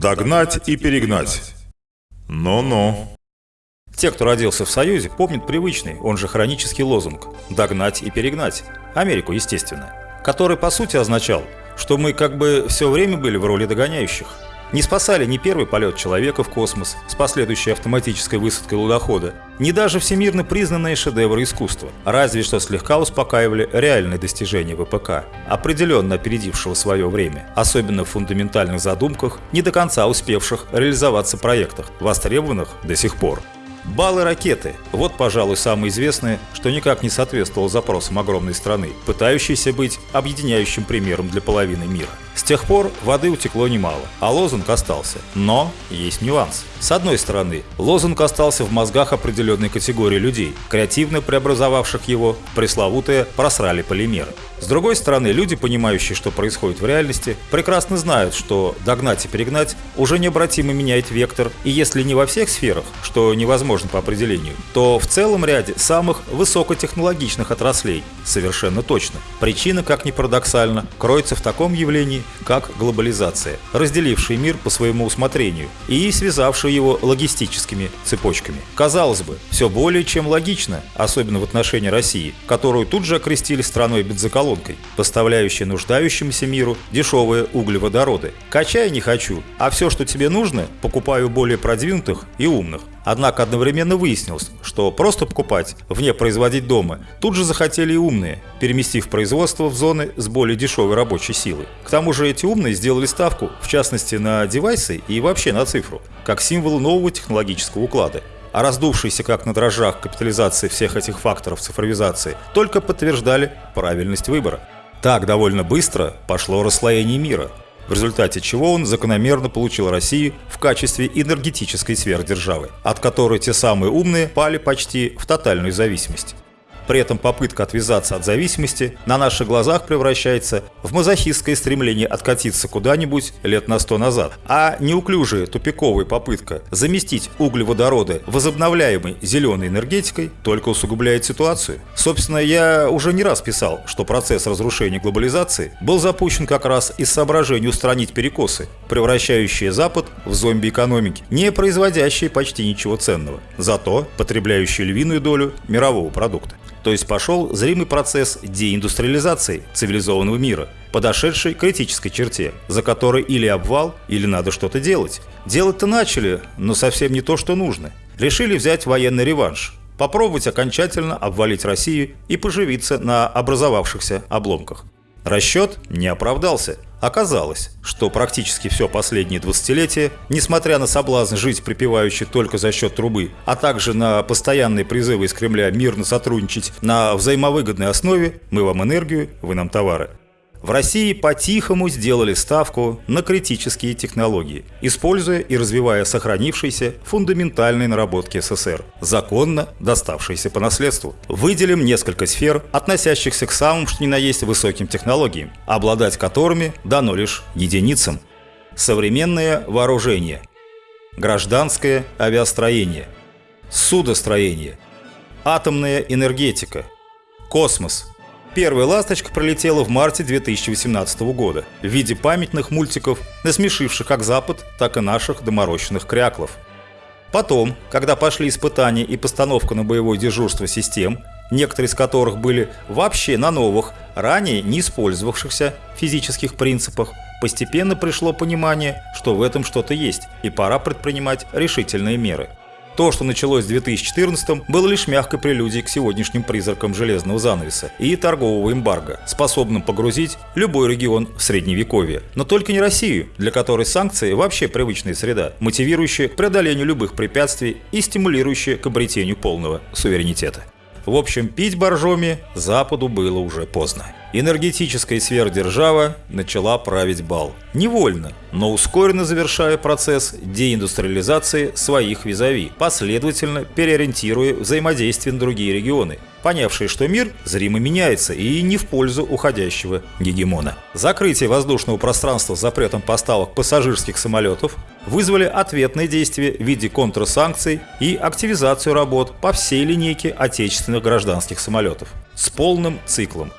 Догнать и перегнать. Ну-ну. Те, кто родился в Союзе, помнят привычный, он же хронический лозунг «догнать и перегнать». Америку, естественно. Который по сути означал, что мы как бы все время были в роли догоняющих – не спасали ни первый полет человека в космос с последующей автоматической высадкой лудохода, ни даже всемирно признанные шедевры искусства, разве что слегка успокаивали реальные достижения ВПК, определенно опередившего свое время, особенно в фундаментальных задумках, не до конца успевших реализоваться проектах, востребованных до сих пор. Баллы ракеты – вот, пожалуй, самое известное, что никак не соответствовало запросам огромной страны, пытающейся быть объединяющим примером для половины мира. С тех пор воды утекло немало, а лозунг остался. Но есть нюанс. С одной стороны, лозунг остался в мозгах определенной категории людей, креативно преобразовавших его в пресловутые «просрали полимеры». С другой стороны, люди, понимающие, что происходит в реальности, прекрасно знают, что догнать и перегнать уже необратимо меняет вектор, и если не во всех сферах, что невозможно по определению, то в целом ряде самых высокотехнологичных отраслей совершенно точно. Причина, как ни парадоксально, кроется в таком явлении, как глобализация, разделившая мир по своему усмотрению и связавшая его логистическими цепочками. Казалось бы, все более чем логично, особенно в отношении России, которую тут же окрестили страной бензоколонкой, поставляющей нуждающемуся миру дешевые углеводороды. Качай не хочу, а все, что тебе нужно, покупаю более продвинутых и умных. Однако одновременно выяснилось, что просто покупать, вне производить дома, тут же захотели и умные, переместив производство в зоны с более дешевой рабочей силой. К тому же эти умные сделали ставку, в частности на девайсы и вообще на цифру, как символ нового технологического уклада. А раздувшиеся как на дрожжах капитализации всех этих факторов цифровизации только подтверждали правильность выбора. Так довольно быстро пошло расслоение мира, в результате чего он закономерно получил Россию в качестве энергетической сверхдержавы, от которой те самые умные пали почти в тотальную зависимость. При этом попытка отвязаться от зависимости на наших глазах превращается в мазохистское стремление откатиться куда-нибудь лет на сто назад. А неуклюжая тупиковая попытка заместить углеводороды возобновляемой зеленой энергетикой только усугубляет ситуацию. Собственно, я уже не раз писал, что процесс разрушения глобализации был запущен как раз из соображения устранить перекосы, превращающие Запад в зомби экономики, не производящие почти ничего ценного, зато потребляющие львиную долю мирового продукта. То есть пошел зримый процесс деиндустриализации цивилизованного мира, подошедший к критической черте, за которой или обвал, или надо что-то делать. Делать-то начали, но совсем не то, что нужно. Решили взять военный реванш, попробовать окончательно обвалить Россию и поживиться на образовавшихся обломках. Расчет не оправдался. Оказалось, что практически все последние двадцатилетия, несмотря на соблазн жить припеваючи только за счет трубы, а также на постоянные призывы из Кремля мирно сотрудничать на взаимовыгодной основе «мы вам энергию, вы нам товары», в России по-тихому сделали ставку на критические технологии, используя и развивая сохранившиеся фундаментальные наработки СССР, законно доставшиеся по наследству. Выделим несколько сфер, относящихся к самым что ни на есть высоким технологиям, обладать которыми дано лишь единицам. Современное вооружение, гражданское авиастроение, судостроение, атомная энергетика, космос – Первая «Ласточка» пролетела в марте 2018 года в виде памятных мультиков, насмешивших как Запад, так и наших доморощенных кряклов. Потом, когда пошли испытания и постановка на боевое дежурство систем, некоторые из которых были вообще на новых, ранее не использовавшихся физических принципах, постепенно пришло понимание, что в этом что-то есть, и пора предпринимать решительные меры – то, что началось в 2014 было лишь мягкой прелюдией к сегодняшним призракам железного занавеса и торгового эмбарго, способным погрузить любой регион в средневековье. Но только не Россию, для которой санкции вообще привычная среда, мотивирующая преодолению любых препятствий и стимулирующая к обретению полного суверенитета. В общем, пить боржоми Западу было уже поздно. Энергетическая сверхдержава начала править бал. Невольно, но ускоренно завершая процесс деиндустриализации своих визави, последовательно переориентируя взаимодействие на другие регионы, понявшие, что мир зримо меняется и не в пользу уходящего гегемона. Закрытие воздушного пространства с запретом поставок пассажирских самолетов вызвали ответные действия в виде контрсанкций и активизацию работ по всей линейке отечественных гражданских самолетов с полным циклом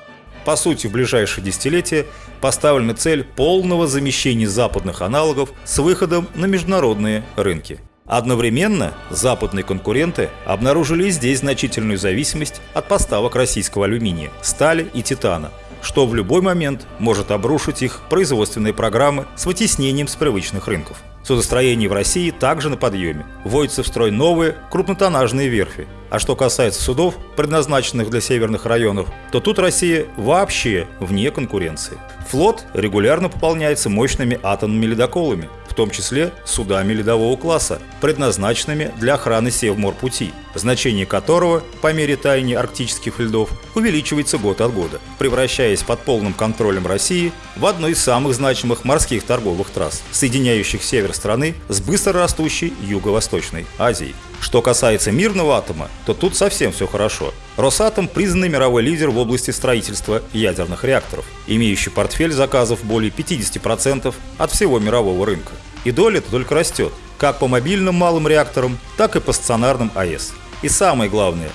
По сути, в ближайшие десятилетия поставлена цель полного замещения западных аналогов с выходом на международные рынки. Одновременно западные конкуренты обнаружили здесь значительную зависимость от поставок российского алюминия, стали и титана, что в любой момент может обрушить их производственные программы с вытеснением с привычных рынков. Судостроение в России также на подъеме. Вводятся в строй новые крупнотоннажные верфи. А что касается судов, предназначенных для северных районов, то тут Россия вообще вне конкуренции. Флот регулярно пополняется мощными атомными ледоколами, в том числе судами ледового класса, предназначенными для охраны Севморпути, значение которого по мере таяния арктических льдов увеличивается год от года, превращаясь под полным контролем России в одну из самых значимых морских торговых трасс, соединяющих север страны с быстрорастущей Юго-Восточной Азией. Что касается мирного атома, то тут совсем все хорошо. Росатом – признанный мировой лидер в области строительства ядерных реакторов, имеющий портфель заказов более 50% от всего мирового рынка. И доля только растет, как по мобильным малым реакторам, так и по стационарным АЭС. И самое главное,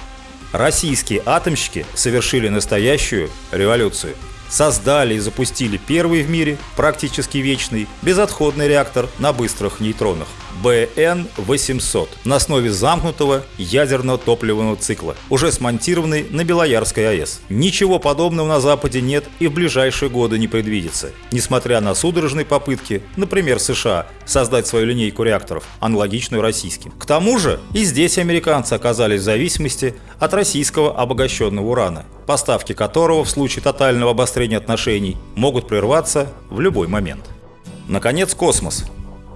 российские атомщики совершили настоящую революцию – создали и запустили первый в мире, практически вечный, безотходный реактор на быстрых нейтронах БН-800 на основе замкнутого ядерного топливного цикла, уже смонтированный на Белоярской АЭС. Ничего подобного на Западе нет и в ближайшие годы не предвидится, несмотря на судорожные попытки, например, США, создать свою линейку реакторов, аналогичную российским. К тому же и здесь американцы оказались в зависимости от российского обогащенного урана, поставки которого в случае тотального обострения отношений могут прерваться в любой момент. Наконец, космос.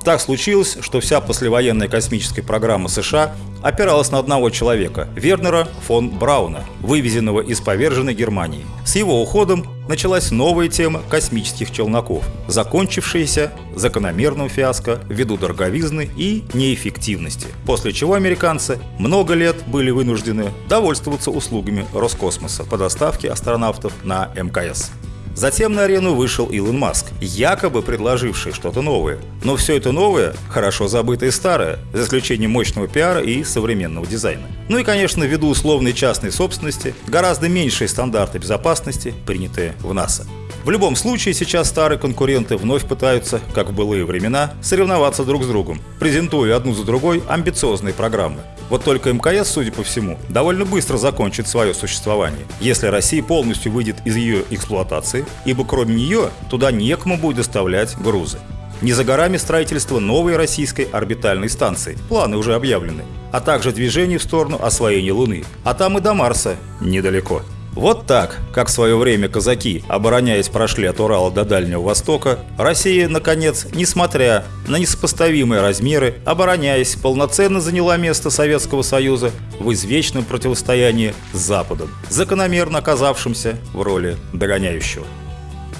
Так случилось, что вся послевоенная космическая программа США опиралась на одного человека – Вернера фон Брауна, вывезенного из поверженной Германии. С его уходом началась новая тема космических челноков, закончившаяся закономерным фиаско ввиду дороговизны и неэффективности, после чего американцы много лет были вынуждены довольствоваться услугами Роскосмоса по доставке астронавтов на МКС. Затем на арену вышел Илон Маск, якобы предложивший что-то новое. Но все это новое – хорошо забытое старое, за исключением мощного пиара и современного дизайна. Ну и, конечно, ввиду условной частной собственности, гораздо меньшие стандарты безопасности, принятые в НАСА. В любом случае, сейчас старые конкуренты вновь пытаются, как в былые времена, соревноваться друг с другом, презентуя одну за другой амбициозные программы. Вот только МКС, судя по всему, довольно быстро закончит свое существование, если Россия полностью выйдет из ее эксплуатации, ибо кроме нее туда некому будет доставлять грузы. Не за горами строительство новой российской орбитальной станции, планы уже объявлены, а также движение в сторону освоения Луны, а там и до Марса недалеко. Вот так, как в свое время казаки, обороняясь, прошли от Урала до Дальнего Востока, Россия, наконец, несмотря на несопоставимые размеры, обороняясь, полноценно заняла место Советского Союза в извечном противостоянии с Западом, закономерно оказавшимся в роли догоняющего.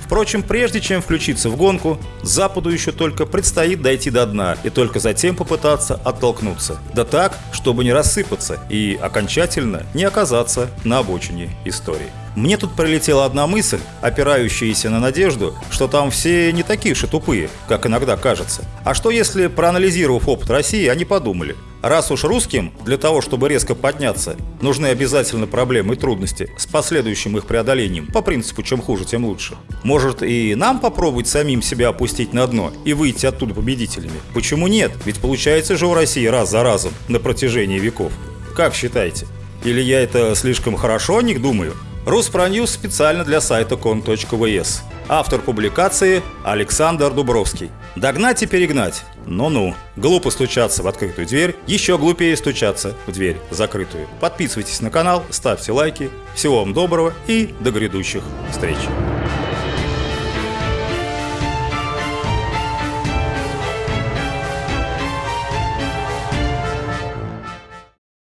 Впрочем, прежде чем включиться в гонку, Западу еще только предстоит дойти до дна и только затем попытаться оттолкнуться. Да так, чтобы не рассыпаться и окончательно не оказаться на обочине истории. Мне тут прилетела одна мысль, опирающаяся на надежду, что там все не такие же тупые, как иногда кажется. А что если, проанализировав опыт России, они подумали, раз уж русским для того, чтобы резко подняться, нужны обязательно проблемы и трудности с последующим их преодолением, по принципу чем хуже, тем лучше. Может и нам попробовать самим себя опустить на дно и выйти оттуда победителями? Почему нет? Ведь получается же у России раз за разом на протяжении веков. Как считаете? Или я это слишком хорошо о них думаю? Руспроньюз специально для сайта кон.вс. Автор публикации Александр Дубровский. Догнать и перегнать. Ну-ну. Глупо стучаться в открытую дверь, еще глупее стучаться в дверь закрытую. Подписывайтесь на канал, ставьте лайки. Всего вам доброго и до грядущих встреч.